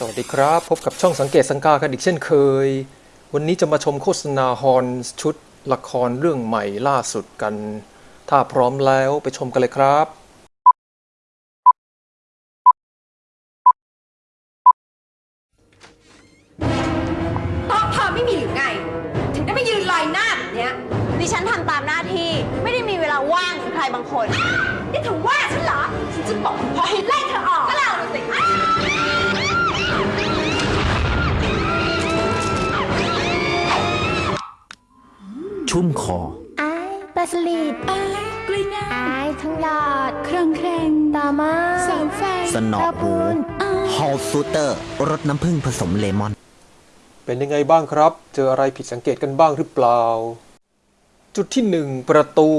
สวัสดีครับ พบกับช่องสังเกตสังกากันอีกเช่นเคย วันนี้จะมาชมโฆษณาฮอนชุดละครเรื่องใหม่ล่าสุดกัน ถ้าพร้อมแล้วไปชมกันเลยครับ โต๊ะเธอไม่มีหรือไง ถึงได้ไปยืนลอยหน้าแบบเนี้ยดิฉันทำตามหน้าที่ไม่ได้มีเวลาว่างเหมือนใครบางคน นี่เธอว่าฉันเหรอ ฉันจะบอกพอให้ไล่เธอออก ชุ่มคออายปลาสลิดอายกล้วยงาอายทั้งหยอดครองแครงตามาเสาไฟสนอตะหูพูนฮอลซูเตอร์รสน้ำผึ้งผสมเลมอน เป็นยังไงบ้างครับ เจออะไรผิดสังเกตกันบ้างหรือเปล่า จุดที่หนึ่งประตู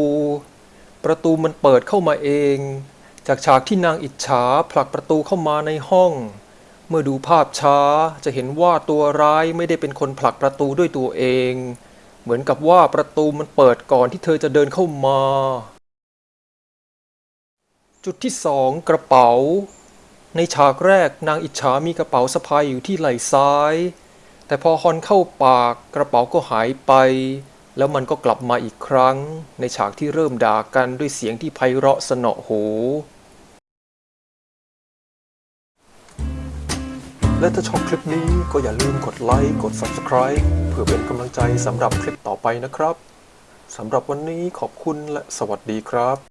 ประตูมันเปิดเข้ามาเอง จากฉากที่นางอิจฉาผลักประตูเข้ามาในห้อง เมื่อดูภาพช้าจะเห็นว่าตัวร้ายไม่ได้เป็นคนผลักประตูด้วยตัวเอง เหมือนกับว่าประตูมันเปิดก่อนที่เธอจะเดินเข้ามา จุดที่สองกระเป๋า ในฉากแรกนางอิจฉามีกระเป๋าสะพายอยู่ที่ไหล่ซ้าย แต่พอฮอนเข้าปากกระเป๋าก็หายไป แล้วมันก็กลับมาอีกครั้ง ในฉากที่เริ่มด่ากันด้วยเสียงที่ไพเราะสนอหูและถ้าชอบคลิปนี้ก็อย่าลืมกดไลค์ กด Subscribe พื่อเป็นกำลังใจสำหรับคลิปต่อไปนะครับสำหรับวันนี้ขอบคุณและสวัสดีครับ